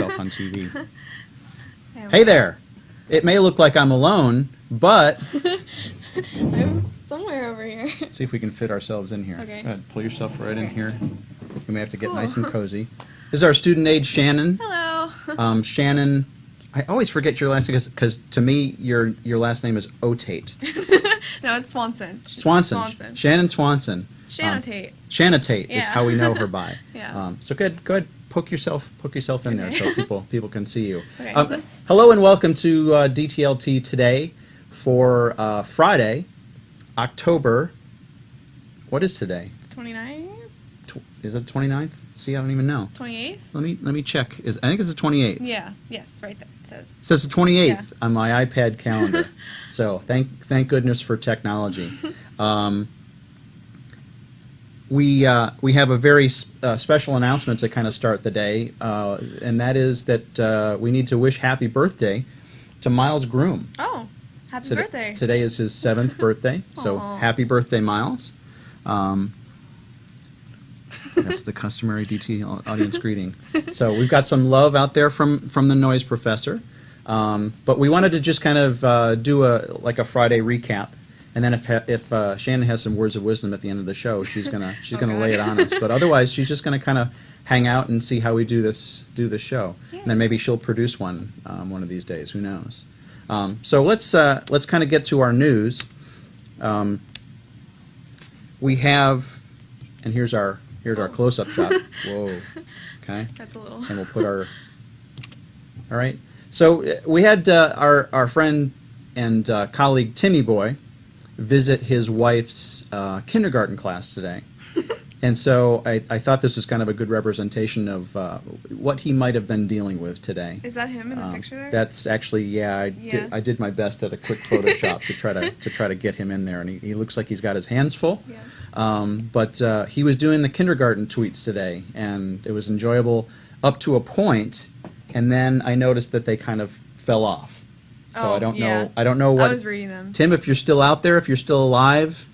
yourself on TV. hey there! It may look like I'm alone, but I'm somewhere over here. let's see if we can fit ourselves in here. Okay. Go ahead, pull yourself right in here. We may have to get Cool. nice and cozy. This is our student aide, Shannon. Hello. Um, Shannon, I always forget your last name because to me, your your last name is Otate. no, it's Swanson. Swanson. Swanson. Shannon Swanson. Shannon Tate. Um, Tate. Shanatate is how we know her by. Yeah. Um, so good, go ahead, poke yourself, poke yourself in there so people people can see you. Okay. Um, hello and welcome to uh, DTLT today for uh, Friday, October. What is today? 29th? Tw- is it 29th? See, I don't even know. 28th? Let me let me check. Is I think it's the 28th. Yeah. Yes, right there. It says. It says the 28th Yeah. on my iPad calendar. so thank thank goodness for technology. Um, we uh, we have a very uh, special announcement to kind of start the day, uh, and that is that uh, we need to wish happy birthday to Miles Groom. Oh, happy Today- birthday. Today is his seventh birthday, so happy birthday, Miles. Um, that's the customary DT audience greeting. So we've got some love out there from from the noise professor, um, but we wanted to just kind of uh, do a like a Friday recap, and then if if uh, Shannon has some words of wisdom at the end of the show, she's gonna she's gonna lay it on us. But otherwise, she's just gonna kind of hang out and see how we do this do this show, and then maybe she'll produce one um, one of these days. Who knows? Um, so let's uh, let's kind of get to our news. Um, we have, and here's our here's our Oh. close-up shot. Whoa, okay, That's a little. and we'll put our. All right, so uh, we had uh, our our friend and uh, colleague Timmy Boy visit his wife's uh, kindergarten class today. And so I, I thought this was kind of a good representation of uh, what he might have been dealing with today. Is that him in the Um, picture there? That's actually yeah. I Yeah. did I did my best at a quick Photoshop to try to to try to get him in there, and he, he looks like he's got his hands full. Yeah. Um, but uh, he was doing the kindergarten tweets today, and it was enjoyable up to a point, and then I noticed that they kind of fell off. So Oh, I don't yeah. know. I don't know what I was reading them. Tim, if you're still out there, if you're still alive,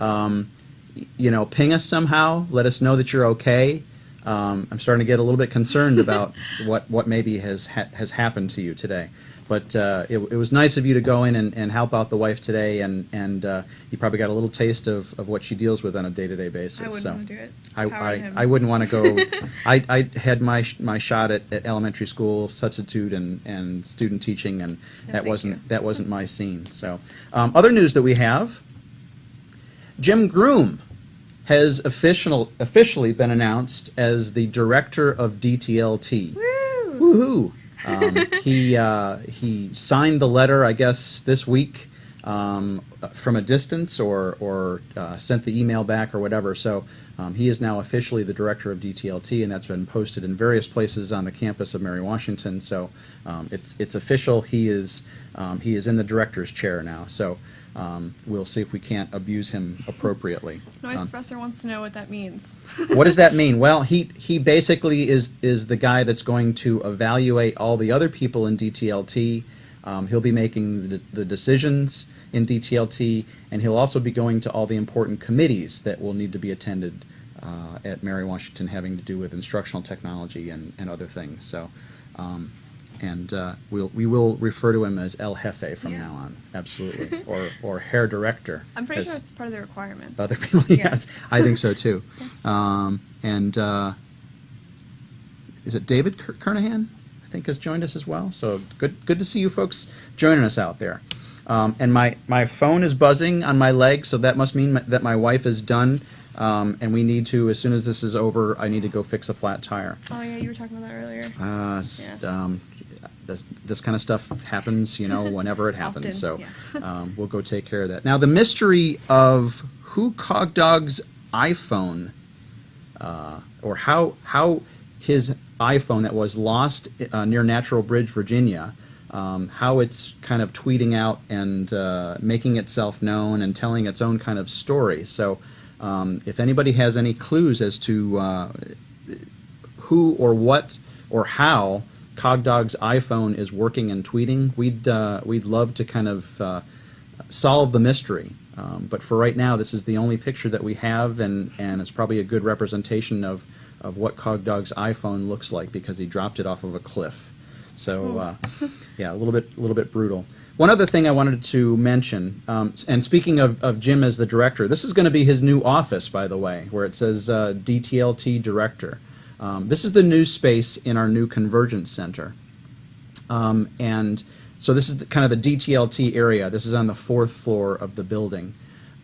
um, you know, ping us somehow. Let us know that you're okay. Um, I'm starting to get a little bit concerned about what, what maybe has ha- has happened to you today. But uh, it, it was nice of you to go in and, and help out the wife today, and and uh, you probably got a little taste of, of what she deals with on a day to day basis. I wouldn't so want to do it. I, I. I wouldn't want to go. I, I had my my shot at, at elementary school substitute and, and student teaching, and No, that wasn't you. that wasn't my scene. So, um, other news that we have: Jim Groom has official officially been announced as the director of DTLT. Woo! Woohoo! Um, he uh, he signed the letter, I guess, this week um, from a distance, or or uh, sent the email back, or whatever. So um, he is now officially the director of DTLT, and that's been posted in various places on the campus of Mary Washington. So um, it's it's official. He is um, he is in the director's chair now. So. Um, we'll see if we can't abuse him appropriately. Noise Um, professor wants to know what that means. what does that mean? Well, he he basically is is the guy that's going to evaluate all the other people in DTLT. Um, he'll be making the, the decisions in DTLT, and he'll also be going to all the important committees that will need to be attended uh, at Mary Washington, having to do with instructional technology and, and other things. So, um, and uh, we'll we will refer to him as El Jefe from Yeah. now on, absolutely, or or hair director. I'm pretty sure it's part of the requirements. other people, Yeah. yes, I think so too. Um, and uh, is it David Kernohan? Think has joined us as well. So good, good to see you folks joining us out there. Um, and my my phone is buzzing on my leg, so that must mean that my wife is done. Um, and we need to, as soon as this is over, I need to go fix a flat tire. Oh yeah, you were talking about that earlier. Uh, Yeah. um, this, this kind of stuff happens, you know, whenever it happens. Often, so um, we'll go take care of that. Now, the mystery of who Cogdog's iPhone, uh, or how how his iPhone that was lost uh, near Natural Bridge, Virginia, um, how it's kind of tweeting out and uh, making itself known and telling its own kind of story. So, um, if anybody has any clues as to uh, who or what or how Cogdog's iPhone is working and tweeting, we'd uh, we'd love to kind of uh, solve the mystery. Um, but for right now, this is the only picture that we have, and, and it's probably a good representation of, of what Cogdog's iPhone looks like because he dropped it off of a cliff. So, uh, yeah, a little bit, a little bit brutal. One other thing I wanted to mention, um, and speaking of, of Jim as the director, this is going to be his new office, by the way, where it says uh, DTLT Director. Um, this is the new space in our new Convergence Center. Um, and so this is the, kind of the DTLT area. This is on the fourth floor of the building.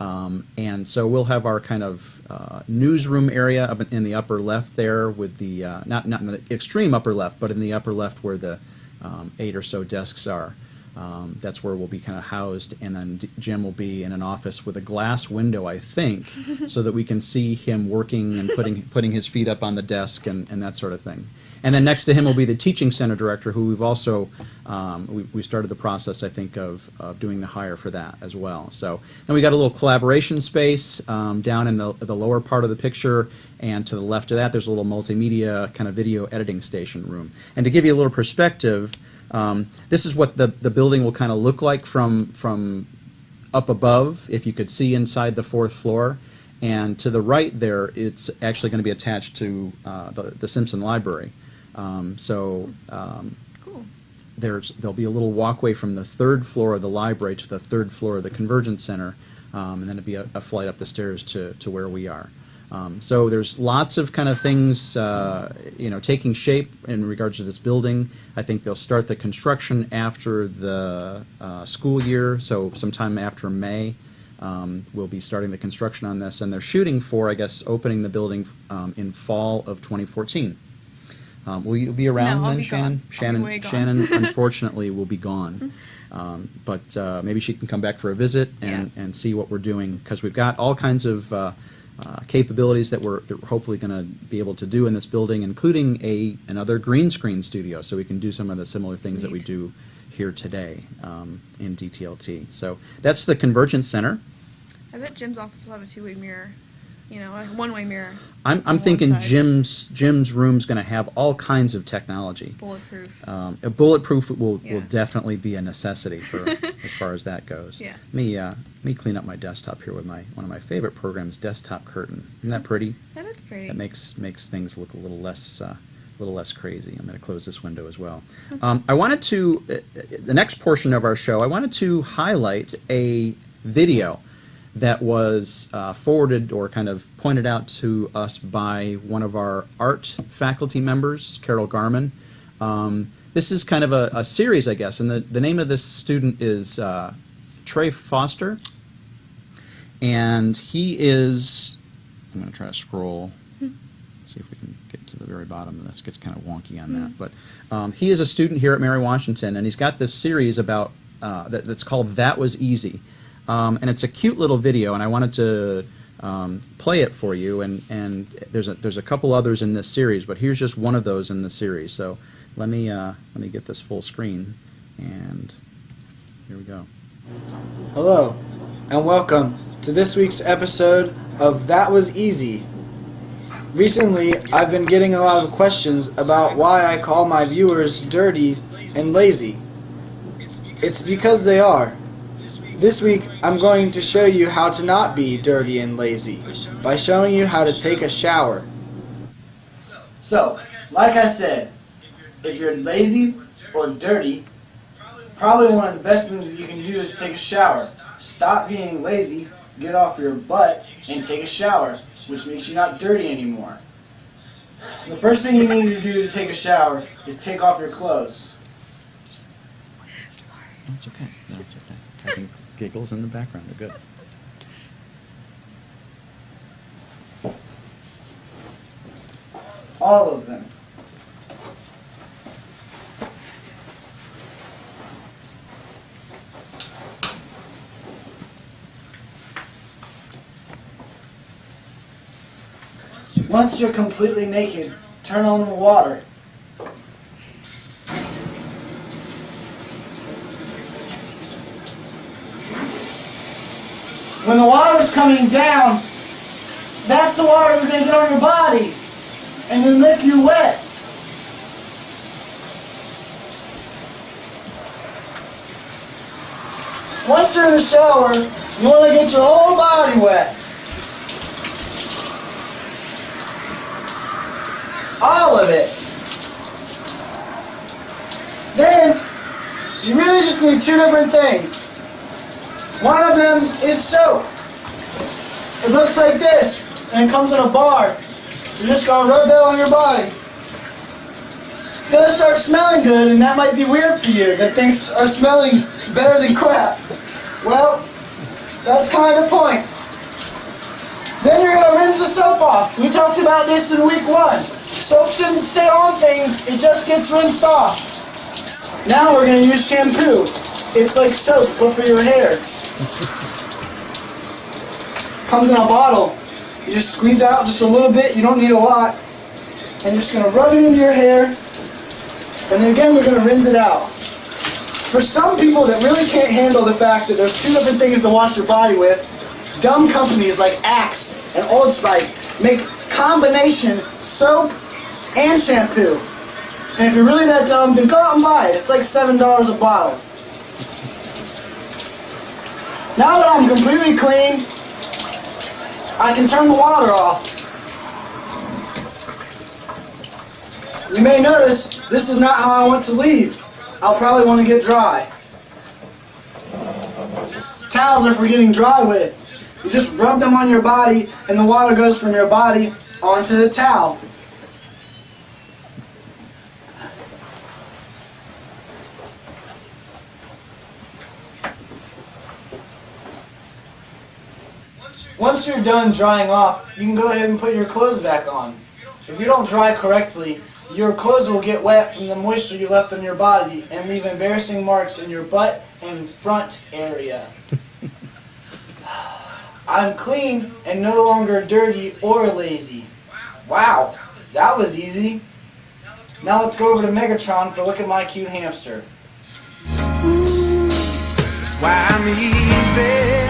Um, and so we'll have our kind of uh, newsroom area up in the upper left there with the, uh, not, not in the extreme upper left, but in the upper left where the um, eight or so desks are. Um, that's where we'll be kind of housed, and then D- Jim will be in an office with a glass window, I think, so that we can see him working and putting putting his feet up on the desk and, and that sort of thing. And then next to him will be the teaching center director, who we've also um, we, we started the process, I think, of, of doing the hire for that as well. So then we got a little collaboration space um, down in the the lower part of the picture, and to the left of that, there's a little multimedia kind of video editing station room. And to give you a little perspective. Um, this is what the, the building will kind of look like from, from up above, if you could see inside the fourth floor. And to the right there, it's actually going to be attached to uh, the, the Simpson Library. Um, so um, Cool. there's there'll be a little walkway from the third floor of the library to the third floor of the Convergence Center, um, and then it'll be a, a flight up the stairs to, to where we are. Um, so there's lots of kind of things, uh, you know, taking shape in regards to this building. I think they'll start the construction after the uh, school year, so sometime after May. Um, we'll be starting the construction on this, and they're shooting for, I guess, opening the building um, in fall of 2014. Um, will you be around No, then, be Shannon? gone. I'll be Shannon. Shannon, unfortunately, will be gone. Um, but uh, maybe she can come back for a visit and, Yeah. and see what we're doing because we've got all kinds of uh, uh, capabilities that we're, that we're hopefully going to be able to do in this building, including a another green screen studio, so we can do some of the similar things that we do here today um, in DTLT. So that's the Convergence Center. I bet Jim's office will have a two-way mirror. You know, a one-way mirror. I'm, I'm thinking. Jim's Jim's room's going to have all kinds of technology. Bulletproof. Um, a bulletproof will, will definitely be a necessity for as far as that goes. Yeah. Let me uh, let me clean up my desktop here with my one of my favorite programs, Desktop Curtain. Isn't that pretty? that is pretty. That makes makes things look a little less uh, a little less crazy. I'm going to close this window as well. Um, I wanted to uh, uh, the next portion of our show. I wanted to highlight a video that was uh, forwarded or kind of pointed out to us by one of our art faculty members, Carole Garmon. Um, this is kind of a, a series, I guess, and the, the name of this student is uh, Trey Foster. And he is, I'm going to try to scroll, see if we can get to the very bottom of this. gets kind of wonky on that. But um, he is a student here at Mary Washington, and he's got this series about uh, that, that's called That Was Easy. Um, and it's a cute little video, and I wanted to um, play it for you. And, and there's a, there's a couple others in this series, but here's just one of those in the series. So let me uh, let me get this full screen, and here we go. Hello, and welcome to this week's episode of That Was Easy. Recently, I've been getting a lot of questions about why I call my viewers dirty and lazy. It's because they are. This week, I'm going to show you how to not be dirty and lazy by showing you how to take a shower. So, like I said, if you're lazy or dirty, Probably one of the best things you can do is take a shower. Stop being lazy, get off your butt, and take a shower, which makes you not dirty anymore. The first thing you need to do to take a shower is take off your clothes. That's okay. That's okay. Giggles in the background are good. All of them. Once you're completely naked, turn on the water. When the water is coming down, that's the water that's going to get on your body and then make you wet. once you're in the shower, you want to get your whole body wet. All of it. Then, you really just need two different things. One of them is soap. It looks like this, and it comes in a bar. You're just gonna rub that on your body. It's gonna start smelling good, and that might be weird for you, that things are smelling better than crap. Well, that's kind of the point. Then you're gonna rinse the soap off. We talked about this in week one. Soap shouldn't stay on things, it just gets rinsed off. Now we're gonna use shampoo. It's like soap, but for your hair. Comes in a bottle. You just squeeze out just a little bit, you don't need a lot. And you're just gonna rub it into your hair. And then again, we're gonna rinse it out. For some people that really can't handle the fact that there's two different things to wash your body with, dumb companies like Axe and Old Spice make combination soap and shampoo. And if you're really that dumb, then go out and buy it. It's like $7 a bottle. Now that I'm completely clean, I can turn the water off. You may notice this is not how I want to leave. I'll probably want to get dry. Towels are for getting dry with. You just rub them on your body and the water goes from your body onto the towel. Once you're done drying off, you can go ahead and put your clothes back on. If you don't dry correctly, your clothes will get wet from the moisture you left on your body and leave embarrassing marks in your butt and front area. I'm clean and no longer dirty or lazy. Wow, that was easy. Now let's go over to Megatron for a look at my cute hamster. why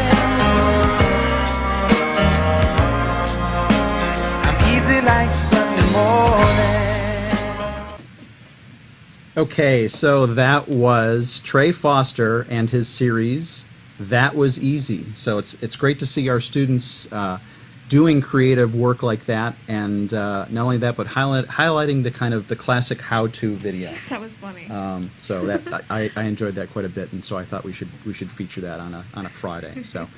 like Sunday morning. Okay, so that was Trey Foster and his series. That was easy. So it's it's great to see our students uh, doing creative work like that, and uh, not only that, but highlight, highlighting the kind of the classic how-to video. That was funny. Um, so that I, I enjoyed that quite a bit, and so I thought we should we should feature that on a on a Friday. So,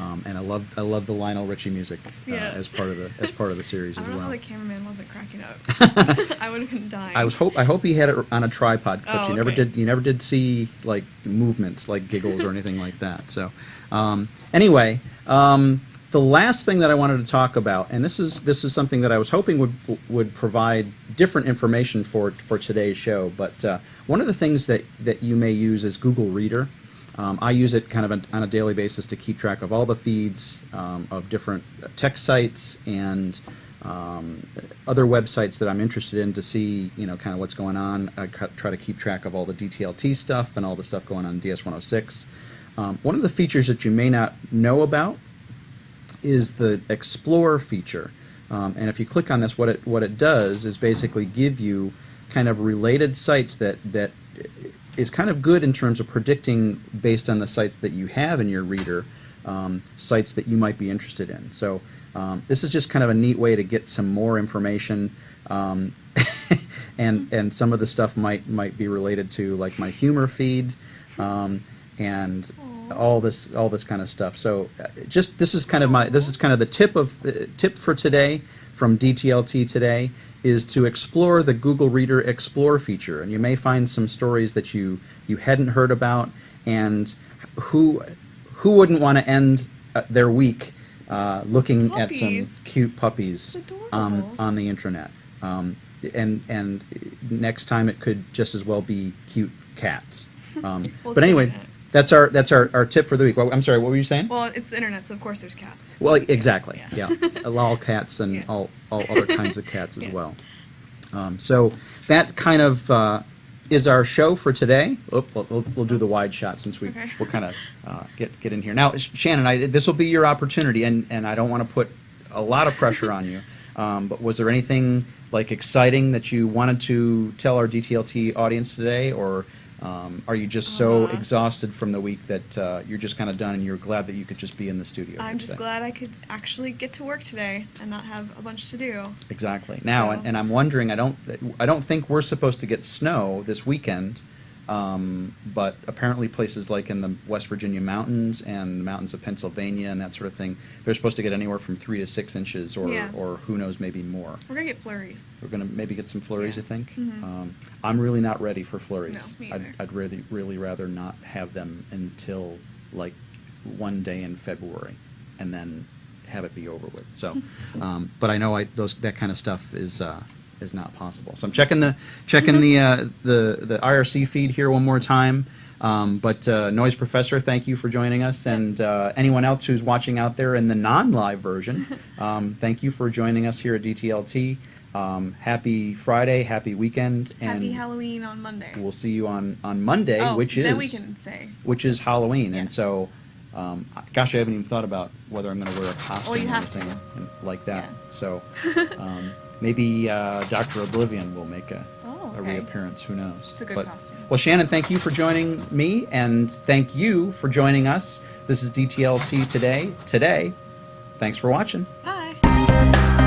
um, and I love I love the Lionel Richie music uh, Yeah. as part of the as part of the series I as don't know how well. the cameraman wasn't cracking up. I would have been dying. I was hope I hope he had it on a tripod, but Oh, you never okay. did. You never did see like movements, like giggles or anything like that. So, um, anyway, um, the last thing that I wanted to talk about, and this is this is something that I was hoping would would provide different information for for today's show. But uh, one of the things that that you may use is Google Reader. Um, I use it kind of on a daily basis to keep track of all the feeds um, of different tech sites and um, other websites that I'm interested in to see, you know, kind of what's going on. I try to keep track of all the DTLT stuff and all the stuff going on in DS106. Um, one of the features that you may not know about is the Explore feature. Um, and if you click on this, what it what it does is basically give you kind of related sites that that is kind of good in terms of predicting based on the sites that you have in your reader, um, sites that you might be interested in. So um, this is just kind of a neat way to get some more information. Um, and and some of the stuff might might be related to like my humor feed, um, and all this all this kind of stuff. So uh, just this is kind of my this is kind of the tip of uh, tip for today from DTLT today is to explore the Google Reader Explore feature, and you may find some stories that you you hadn't heard about, and who who wouldn't want to end uh, their week uh, looking at some cute puppies It's on the internet. Um, and and next time it could just as well be cute cats. Um, Well, but anyway, internet. That's our that's our, our tip for the week. Well, I'm sorry, what were you saying? well, it's the internet, so of course there's cats. Well, exactly. Yeah, Yeah. all cats and Yeah. all, all other kinds of cats as Yeah. well. Um, so that kind of uh, is our show for today. Oop, we'll, we'll, we'll do the wide shot since we Okay. we're kind of uh, get get in here now. Shannon, I, this will be your opportunity, and and I don't want to put a lot of pressure on you. Um, but was there anything like exciting that you wanted to tell our DTLT audience today, or Um, are you just so Uh, exhausted from the week that uh, you're just kind of done and you're glad that you could just be in the studio? I'm just today? glad I could actually get to work today and not have a bunch to do. Exactly. Now, and, and I'm wondering. I don't. I don't think we're supposed to get snow this weekend, um, but apparently places like in the West Virginia mountains and the mountains of Pennsylvania and that sort of thing, they're supposed to get anywhere from three to six inches, or Yeah. or who knows, maybe more. We're gonna get flurries. We're gonna maybe get some flurries. Yeah. I think. Mhm. Um, I'm really not ready for flurries. No, me I'd. I'd really, really rather not have them until like one day in February, and then have it be over with. So, um, but I know I those that kind of stuff is. Uh, is not possible. So I'm checking the checking the uh, the the IRC feed here one more time. Um, but uh, Noise Professor, thank you for joining us, and uh, anyone else who's watching out there in the non-live version, um, thank you for joining us here at DTLT. Um, happy Friday, happy weekend, and Happy Halloween on Monday. we'll see you on on Monday, oh, which is then we can say. which is Halloween, and so. Um, gosh, I haven't even thought about whether I'm going to wear a costume Oh, you or anything like that. Yeah. So um, maybe uh, Doctor Oblivion will make a, Oh, a reappearance. Who knows? It's a good But- costume. Well, Shannon, thank you for joining me, and thank you for joining us. This is DTLT today. Today, thanks for watching. Bye.